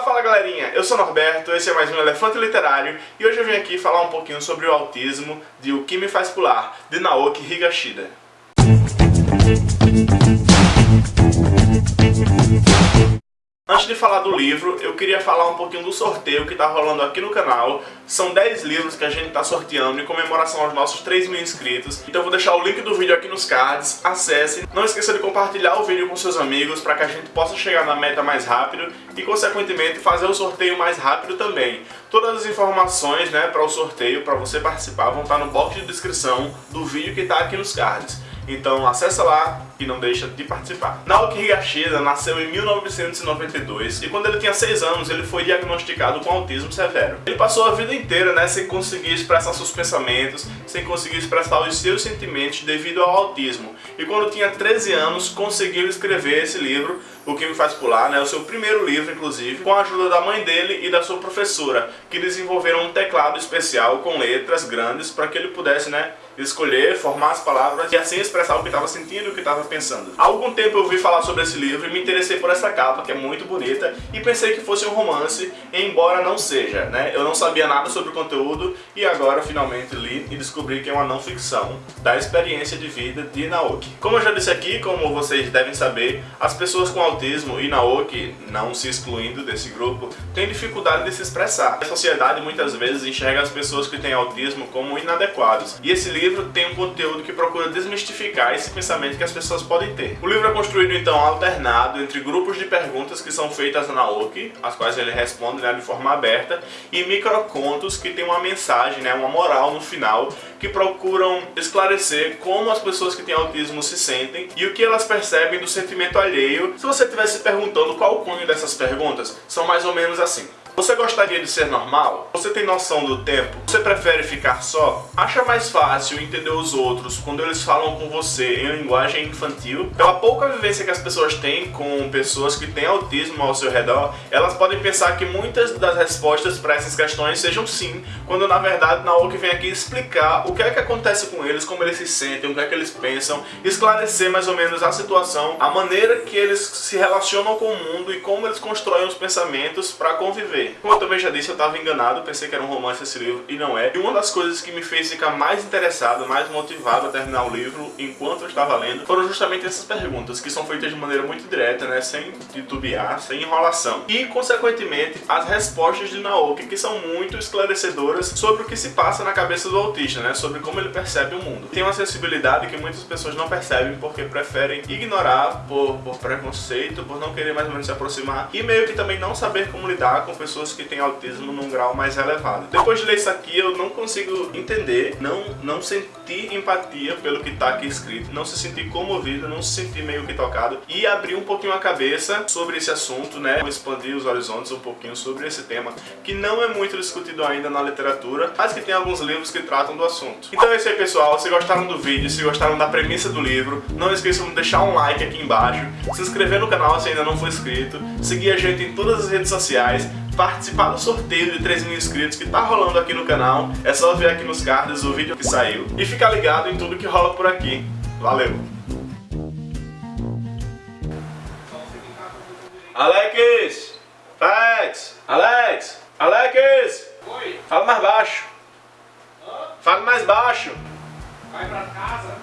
Fala, fala galerinha, eu sou Norberto, esse é mais um Elefante Literário e hoje eu vim aqui falar um pouquinho sobre o autismo de O Que Me Faz Pular, de Naoki Higashida. Antes de falar do livro, eu queria falar um pouquinho do sorteio que está rolando aqui no canal. São 10 livros que a gente está sorteando em comemoração aos nossos 3 mil inscritos. Então eu vou deixar o link do vídeo aqui nos cards, acesse. Não esqueça de compartilhar o vídeo com seus amigos para que a gente possa chegar na meta mais rápido e, consequentemente, fazer o sorteio mais rápido também. Todas as informações né, para o sorteio, para você participar, vão estar no box de descrição do vídeo que está aqui nos cards. Então acessa lá e não deixa de participar. Naoki Higashida nasceu em 1992 e quando ele tinha 6 anos ele foi diagnosticado com autismo severo. Ele passou a vida inteira né, sem conseguir expressar seus pensamentos, sem conseguir expressar os seus sentimentos devido ao autismo. E quando tinha 13 anos conseguiu escrever esse livro, O Que Me Faz Pular, né, o seu primeiro livro inclusive, com a ajuda da mãe dele e da sua professora, que desenvolveram um teclado especial com letras grandes para que ele pudesse né, escolher, formar as palavras e assim expressar o que estava sentindo e o que estava pensando. Há algum tempo eu ouvi falar sobre esse livro e me interessei por essa capa, que é muito bonita, e pensei que fosse um romance, embora não seja, né? Eu não sabia nada sobre o conteúdo e agora finalmente li e descobri que é uma não ficção da experiência de vida de Naoki. Como eu já disse aqui, como vocês devem saber, as pessoas com autismo e Naoki, não se excluindo desse grupo, têm dificuldade de se expressar. A sociedade muitas vezes enxerga as pessoas que têm autismo como inadequados. E esse livro livro tem um conteúdo que procura desmistificar esse pensamento que as pessoas podem ter. O livro é construído então alternado entre grupos de perguntas que são feitas a Naoki, as quais ele responde né, de forma aberta, e microcontos que tem uma mensagem, né, uma moral no final, que procuram esclarecer como as pessoas que têm autismo se sentem e o que elas percebem do sentimento alheio. Se você estivesse perguntando qual o cunho dessas perguntas, são mais ou menos assim. Você gostaria de ser normal? Você tem noção do tempo? Você prefere ficar só? Acha mais fácil entender os outros quando eles falam com você em linguagem infantil? Pela pouca vivência que as pessoas têm com pessoas que têm autismo ao seu redor, elas podem pensar que muitas das respostas para essas questões sejam sim, quando na verdade Naoki vem aqui explicar o que é que acontece com eles, como eles se sentem, o que é que eles pensam, esclarecer mais ou menos a situação, a maneira que eles se relacionam com o mundo e como eles constroem os pensamentos para conviver. Como eu também já disse, eu estava enganado, pensei que era um romance esse livro e não é. E uma das coisas que me fez ficar mais interessado, mais motivado a terminar o livro enquanto eu estava lendo, foram justamente essas perguntas, que são feitas de maneira muito direta, né, sem titubear, sem enrolação. E, consequentemente, as respostas de Naoki, que são muito esclarecedoras sobre o que se passa na cabeça do autista, né, sobre como ele percebe o mundo. Tem uma sensibilidade que muitas pessoas não percebem porque preferem ignorar por, por preconceito, por não querer mais ou menos se aproximar e meio que também não saber como lidar com pessoas pessoas que têm autismo num grau mais elevado. Depois de ler isso aqui, eu não consigo entender, não, não sentir empatia pelo que está aqui escrito, não se sentir comovido, não se sentir meio que tocado e abrir um pouquinho a cabeça sobre esse assunto, né? Expandir os horizontes um pouquinho sobre esse tema, que não é muito discutido ainda na literatura, mas que tem alguns livros que tratam do assunto. Então é isso aí, pessoal. Se gostaram do vídeo, se gostaram da premissa do livro, não esqueçam de deixar um like aqui embaixo, se inscrever no canal se ainda não for inscrito, seguir a gente em todas as redes sociais, participar do sorteio de 3 mil inscritos que tá rolando aqui no canal. É só ver aqui nos cards o vídeo que saiu e ficar ligado em tudo que rola por aqui. Valeu! Alex! Alex! Alex! Alex! Oi! Fala mais baixo! Hã? Fala mais baixo! Vai pra casa?